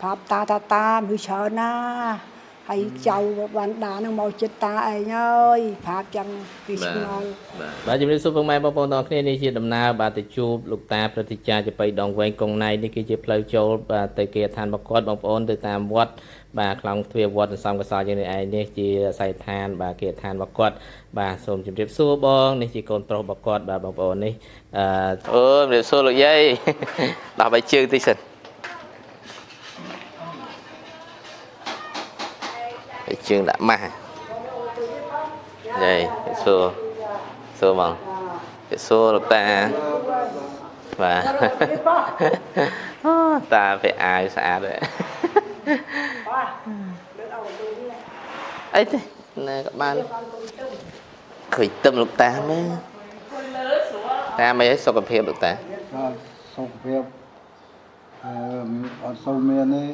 ប្រាប់តាតាតាគឺច្រើនណាហើយចៅបានដានឹងមកចិត្តតាឯងអើយប្រាប់ចឹងគឺឆ្ងល់បាទបាទជំរាបសួរពុកម៉ែបងប្អូនទាំងអស់គ្នានេះជាដំណើរបាទទៅជួបលោកតាព្រឹទ្ធាចារ្យចបៃដងវែងកងណៃនេះគឺជាផ្លូវចូលបាទទៅគេឋានបកតបងប្អូនទៅតាមវត្តបាទខ្លងទ្វារវត្តសំកសលយើងនេះឯងនេះជាស័យឋាន បាទគេឋានបកតបាទសូមជម្រាបសួរបងនេះជាកូនប្រុសបកតបាទបងប្អូននេះអឺអូជម្រាបសួរលោកយាយដោះបីជើងតិចសិន ជើងដាក់ម៉ាស់យាយសួរសួរបងសួរលោកតាបាទអូតាពាក់អាវស្អាតហើយអីទេណាក៏បានឃើញទឹមលោកតាមើលតាមិនឲ្យសុខភាពលោកតាបាទសុខភាពអឺអត់សូវមានទេ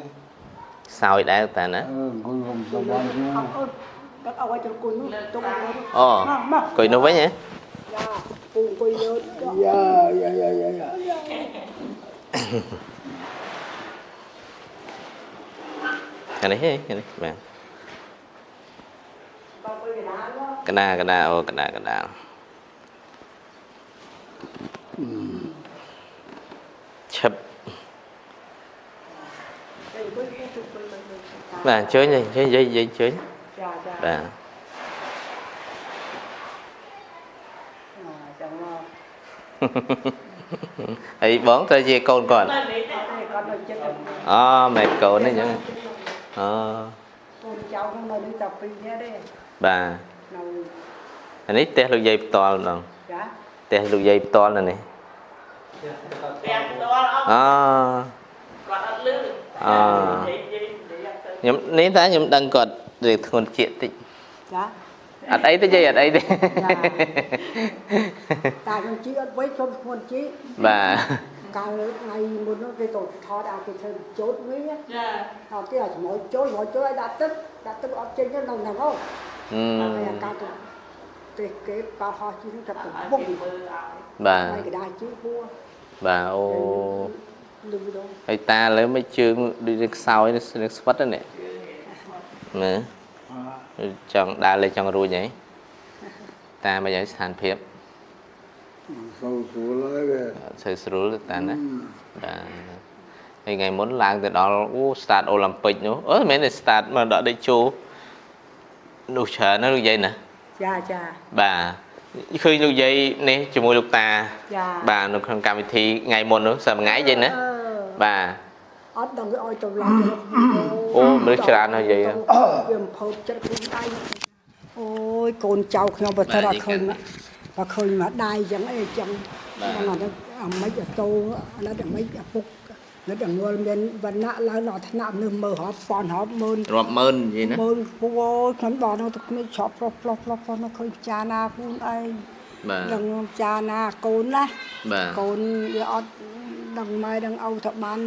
ស ោយដែរលោកតាណា អឺអង្គុយក្នុងសបានជាង អើគាត់ឲ្យទៅគុណនោះទុកឲ្យ អូ មកមក អង្គុយនោះវិញហ៎ យ៉ាពូអង្គុយលើ យ៉ាយ៉ាយ៉ាយ៉ាយ៉ា អានេះហ៎អានេះបាទ បើអង្គុយកណ្ដាលមក កណាកណាអូកណាកណាឈឹប ទៅអង្គុយទៅអង្គុយលើលើតាបាទអញ្ជើញអញ្ជើញយាយយាយអញ្ជើញចាចាបាទ ខ្ញុំនេះតាខ្ញុំដឹងគាត់រៀងធ្ងន់ជាតិតិចចាអត់អីទេយាយអត់អីទេតាខ្ញុំជីអត់វិញខ្ញុំខ្លួនជីបាទកាលថ្ងៃមុននោះគេក៏ថតឲ្យគេធ្វើជោតវិញណាចាអត់ទេឲ្យជាមួយចូលជាមួយចូលឲ្យដាក់ទឹកដាក់ទឹកអត់ចេញទៅនៅហ្នឹងហ៎អឺហើយអាកាទៅទេគេប៉ាហោះជីនឹងចាប់ទៅឲ្យបុកគេមើលឲ្យបាទហើយកដាជីហួរបាទអូលឺដល់ ហើយតាលើមិនជើងដូចនឹងខ្សោយនឹងស្វិតហ្នឹងនេះមើល អ่า ចង់ដើរលេងចង់រួចហីតាមកយ៉ាងស្ថានភាព សូវស្រួលហើយវា អត់សូវស្រួលទេតាណាបាទហើយថ្ងៃមុនឡើងទៅដល់អូ start អូឡ িম্প ិកនោះអឺមិនមែនទេ start មកដល់ដេកជោនោះច្រើនណាស់លោកយាយណា ចាចា បាទឃើញលោកយាយនេះជាមួយលោកតា ចា បាទនៅក្នុងកម្មវិធីថ្ងៃមុននោះសប្តាហ៍ថ្ងៃយាយណា អឺ បាទអត់ដឹងគេឲ្យទៅឡើងអូមនុស្សច្រើនណាស់យាយវាអំភើបចិត្តខ្លួនដៃអូយកូនចៅខ្ញុំបើថាអត់ឃើញបើឃើញមកដៃចឹងអីចឹងហ្នឹងអត់អាម៉េចអាតោអាណិតអាម៉េចអាពុកណិតអងល់មានវណ្ណៈឡើងដល់ថ្នាក់នេះមើលរាប់ប៉ុនរាប់ម៉ឺនរាប់ម៉ឺនយាយណាមើលពូអូយខ្ញុំដល់នោះទៅគ្មានឆប់ផ្លោះផ្លោះផ្លោះផ្លោះនោះឃើញចាណាខ្លួនឯងបាទដឹងចាណាកូនណាបាទកូនវាអត់ ដឹងម៉ែដឹងឪថាបាន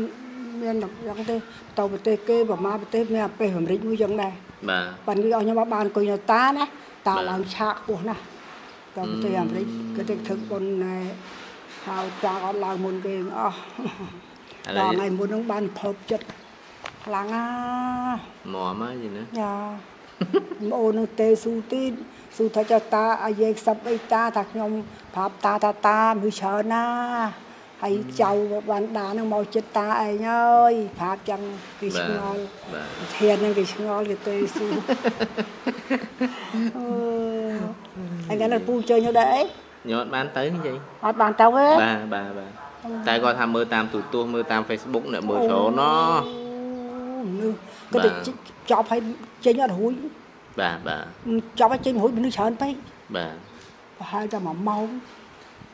មានយ៉ាងទេទៅប្រទេសគេប្រមាណប្រទេសមានអាពេលអាមេរិកមួយយ៉ាងដែរបាទប៉ិនគេឲ្យខ្ញុំមកបានអង្គុយនៅតាណាតាបាទឡើងឆាកខ្ពស់ណាស់ទៅប្រទេសអាមេរិកគេទៅធ្វើបុណ្យណែហៅចាក់អត់ឡើងមុនគេអស់ឥឡូដល់វថ្ងៃមុនហ្នឹងបានភើបចិត្តខ្លាំងណាមកមកយាយណាយ៉ាអូននឹងទេស៊ូទីនស៊ូថាចតាអាយេខ្សឹបអីតាថាខ្ញុំប្រាប់តាតាតាគឺច្រើនណា ហើយចៅបានដានឹងមកចិត្តតាឯងអើយប្រាប់ចឹងគេឆ្ងល់បាទធានហ្នឹងគេឆ្ងល់គេទេស៊ូអឺហើយកាលនោះពូជើញទៅដែរអីញអត់បានទៅនេះយាយអត់បានទៅទេបាទបាទបាទតែគាត់ថាមើលតាមទូរទស្សន៍មើលតាម Facebook អ្នកមើលច្រើនណោះនេះបាគេទទៅចប់ឲ្យចេញអត់រួចបាទបាទចប់ឲ្យចេញរួចមនុស្សច្រើនពេកបាទប្រហែលតែ1ម៉ោង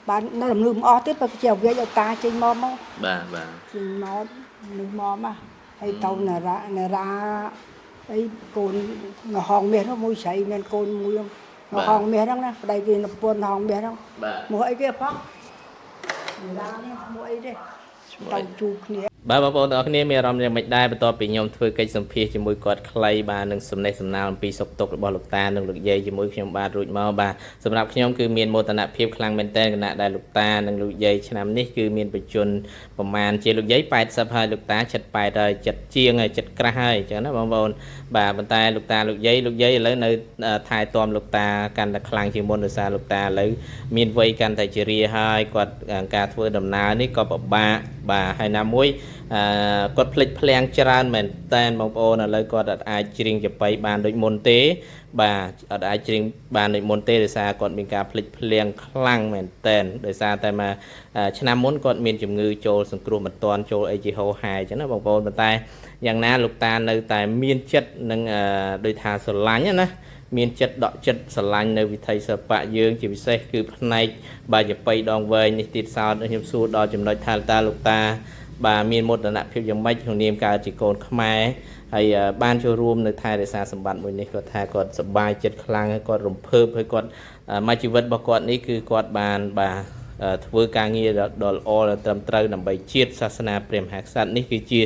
បាននៅលំលឺមិនអស់ទៀតបើជាវាយឲ្យតាចេញមកមកបាទបាទចេញមកនឹងមកមកហើយទៅនារានារាអីកូននៅហងមាសនោះមួយស្រីមានកូនមួយនោះនៅហងមាសហ្នឹងណាប្តីគេនៅពួនហងមាសហ្នឹងបាទមកអីគេផងនារានេះមកអីទេទៅជួបគ្នា បាទបងប្អូនទាំងអស់គ្នាមានអារម្មណ៍យ៉ាងម៉េចដែរបន្ទាប់ពីខ្ញុំធ្វើកិច្ចសម្ភាសជាមួយគាត់ខ្លីបាទនឹងសំណេះសំណាលអំពីសុខទុក្ខរបស់លោកតានិងលោកយាយជាមួយខ្ញុំបាទរួចមកបាទសម្រាប់ខ្ញុំគឺមានមោទនភាពខ្លាំងមែនទែនគណៈដែលលោកតានិងលោកយាយឆ្នាំនេះគឺមានបច្ចុប្បន្នប្រមាណជាលោកយាយ80ហើយលោកតា78ហើយចិត្តជាងហើយចិត្តក្រាស់ហើយអញ្ចឹងណាបងប្អូនបាទប៉ុន្តែលោកតាលោកយាយលោកយាយឥឡូវនៅថែទាំលោកតាកាន់តែខ្លាំងជាងមុនដោយសារលោកតាឥឡូវមានវ័យកាន់តែជារាហើយគាត់ការធ្វើដំណើរនេះក៏ពិបាក បាទហើយណាមួយអឺគាត់ភ្លេចភ្លាំងច្រើនមែនតែនបងប្អូនឥឡូវគាត់អត់អាចច្រៀងចបៃបានដូចមុនទេ បាទអត់អាចច្រៀងបានដូចមុនទេដោយសារគាត់មានការភ្លេចភ្លាំងខ្លាំងមែនតែនដោយសារតែមកឆ្នាំមុនគាត់មានជំងឺចូលសង្គ្រោះមិនទាន់ចូលអីជាហោហាយអញ្ចឹងណាបងប្អូនប៉ុន្តែយ៉ាងណាលោកតានៅតែមានចិត្តនឹងដូចថាស្រឡាញ់ណា មានចិត្តដកចិត្តស្រឡាញ់នៅវិថីសិល្បៈយើងជាពិសេសគឺផ្នែកបាយបៃដងវែងនេះទៀតសោតខ្ញុំសួរដល់ចំណុចថាតាលោកតា បាទមានមោទនភាពយ៉ាងម៉េចក្នុងនាមកើតជាកូនខ្មែរហើយបានចូលរួមនៅថែរក្សាសម្បត្តិមួយនេះគាត់ថាគាត់សប្បាយចិត្តខ្លាំងហើយគាត់រំភើបហើយគាត់មកជីវិតរបស់គាត់នេះគឺគាត់បានបាទធ្វើការងារដ៏ល្អដ៏ត្រឹមត្រូវដើម្បីជាតិសាសនាព្រះមហាក្សត្រនេះគឺជា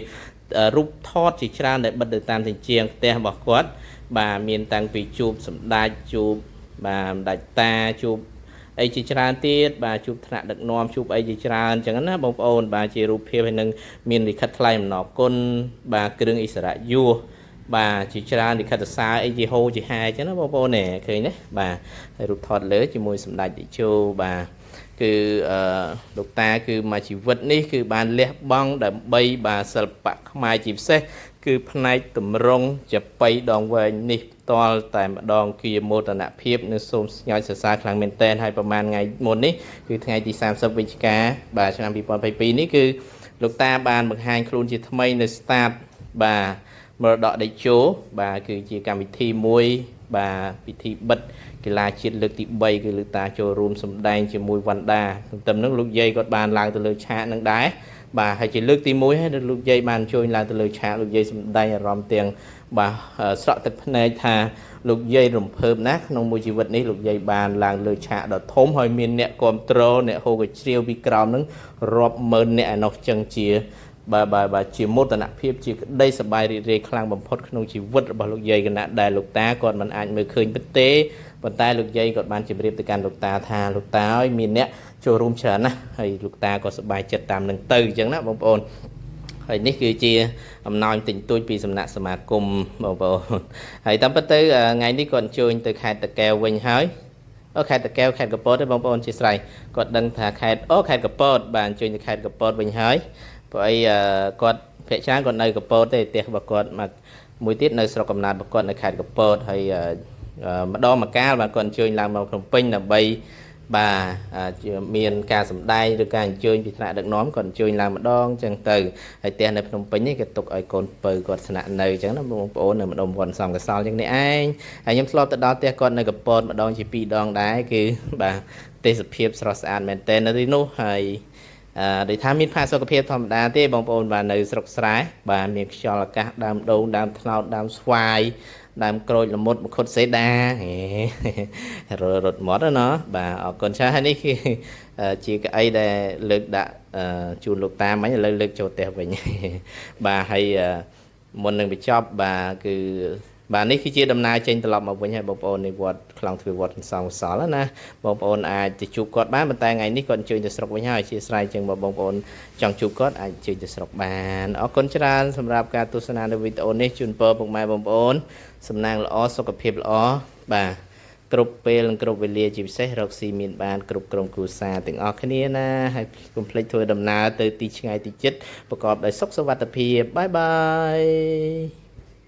រូបថតជាច្រើនដែលបិទទៅតាមជញ្ជាំងផ្ទះរបស់គាត់ បាទមានតាំងពីជួបសម្ដេចជួបបាទសម្ដេចតាជួបអីជាច្រើនទៀតបាទជួបថ្នាក់ដឹកនាំជួបអីជាច្រើនអញ្ចឹងណាបងប្អូន បាទជារូបភាពហើយនឹងមានលិខិតថ្លែងអំណរគុណបាទគ្រឿងអិសរៈយោបាទជាច្រើនលិខិតសារអីជាហូជាហាអញ្ចឹងណាបងប្អូននេះឃើញទេបាទហើយរូបថតលើជាមួយសម្ដេចតេជោបាទ គឺអឺលោកតាគឺមួយជីវិតនេះគឺបានលះបង់ដើម្បីបាទសិល្បៈខ្មែរជាពិសេសគឺផ្នែកតម្រង់ចបៃដងវែងនេះផ្ទាល់តែម្ដងគឺមោទនភាពនិងសូមស្ញើសរសើរខ្លាំងមែនទែនហើយប្រហែលថ្ងៃមុននេះគឺថ្ងៃទី30វិច្ឆិកាបាទឆ្នាំ2022នេះគឺលោកតាបានបង្ហាញខ្លួនជាថ្មីនៅ start បាទមរតកដេជោបាទគឺជាកម្មវិធីមួយ បាទពិធីបិទកីឡាជាតិលើកទី3គឺលោកតាចូលរួមសម្ដែងជាមួយវណ្ណដាទន្ទឹមនឹងលោកយាយគាត់បានឡើងទៅលើឆាកនឹងដែរបាទហើយជាលើកទី1ហើយលោកយាយបានជួយឡើងទៅលើឆាកលោកយាយសម្ដែងអារម្មណ៍ទាំងបាទស្រក់ទឹកភ្នែកថាលោកយាយរំភើបណាស់ក្នុងមួយជីវិតនេះលោកយាយបានឡើងលើឆាកដ៏ធំហើយមានអ្នកគ្រប់គ្រងអ្នកហូកជ្រាវពីក្រោមនឹងរាប់ម៉ឺនអ្នកឯនោះចឹងជា បាទបាទបាទជាមោទនភាពជាក្តីសប្បាយរីករាយខ្លាំងបំផុតក្នុងជីវិតរបស់លោកយាយគណៈដែលលោកតាគាត់មិនអាចមើលឃើញពិតទេប៉ុន្តែលោកយាយគាត់បានជម្រាបទៅកាន់លោកតាថាលោកតាអើយមានអ្នកចូលរួមច្រើនណាស់ហើយលោកតាក៏សប្បាយចិត្តតាមនឹងទៅអញ្ចឹងណាបងប្អូនហើយនេះគឺជាអំណោយទិញទួចពីសំណាក់សមាគមបងប្អូនហើយតាមពិតទៅថ្ងៃនេះគាត់អញ្ជើញទៅខេត្តតាកែវវិញហើយអូខេត្តតាកែវខេត្តកពតទេបងប្អូនជាស្រ័យគាត់ដឹងថាខេត្តអូខេត្តកពតបាទអញ្ជើញទៅខេត្តកពតវិញហើយ ព្រោះអីគាត់ភាគច្រើនគាត់នៅកពតទេផ្ទះរបស់គាត់មកមួយទៀតនៅស្រុកកំណើតរបស់គាត់នៅខេត្តកពតហើយម្ដងម្កាលបាទគាត់អញ្ជើញឡើងមកភ្នំពេញដើម្បីបាទមានការសម្ដែងឬការអញ្ជើញពីថ្នាក់ដឹកនាំគាត់អញ្ជើញឡើងម្ដងអញ្ចឹងទៅហើយផ្ទះនៅភ្នំពេញនេះគេទុកឲ្យកូនពៅគាត់ស្នាក់នៅអញ្ចឹងណាបងប្អូននៅម្ដុំវត្តសំកសលអញ្ចឹងនេះឯងហើយខ្ញុំធ្លាប់ទៅដល់ផ្ទះគាត់នៅកពតម្ដងជាពីរដងដែរគឺបាទទេសភាពស្រស់ស្អាតមែនទែននៅទីនោះហើយអឺ ដូចថាមានផាសុកភាពធម្មតាទេបងប្អូនបាទនៅស្រុកស្រែបាទមានខ្យល់អាកាសដើមដូងដើមថ្នោតដើមស្វាយដើមក្រូចល្មុតមខុតសេដាររត់មាត់ណាបាទអរគុណច្រើនហើយនេះគឺជាកៅអីដែលលើកដាក់ជូនលោកតាមិញឥឡូវលើកចូលផ្ទះវិញបាទហើយមុននឹងបញ្ចប់បាទគឺ បាទនេះគឺជាដំណើរចេញត្រឡប់មកវិញហើយបងប្អូននៃវត្តខ្លងទ្វារវត្តសំសល់ណាបងប្អូនអាចទៅជួបគាត់បានប៉ុន្តែថ្ងៃនេះគាត់អញ្ជើញទៅស្រុកវិញហើយអធិស្ឋានចឹងបងប្អូនចង់ជួបគាត់អាចអញ្ជើញទៅស្រុកបានអរគុណច្រើនសម្រាប់ការទស្សនានៅវីដេអូនេះជូនពរពុកម៉ែបងប្អូនសំណាងល្អសុខភាពល្អបាទគ្រប់ពេលនិងគ្រប់វេលាជាពិសេសរកស៊ីមានបានគ្រប់ក្រុមគ្រួសារទាំងអស់គ្នាណាហើយកុំភ្លេចធ្វើដំណើរទៅទីឆ្ងាយទីជិតប្រកបដោយសុខសុវត្ថិភាពបាយបាយ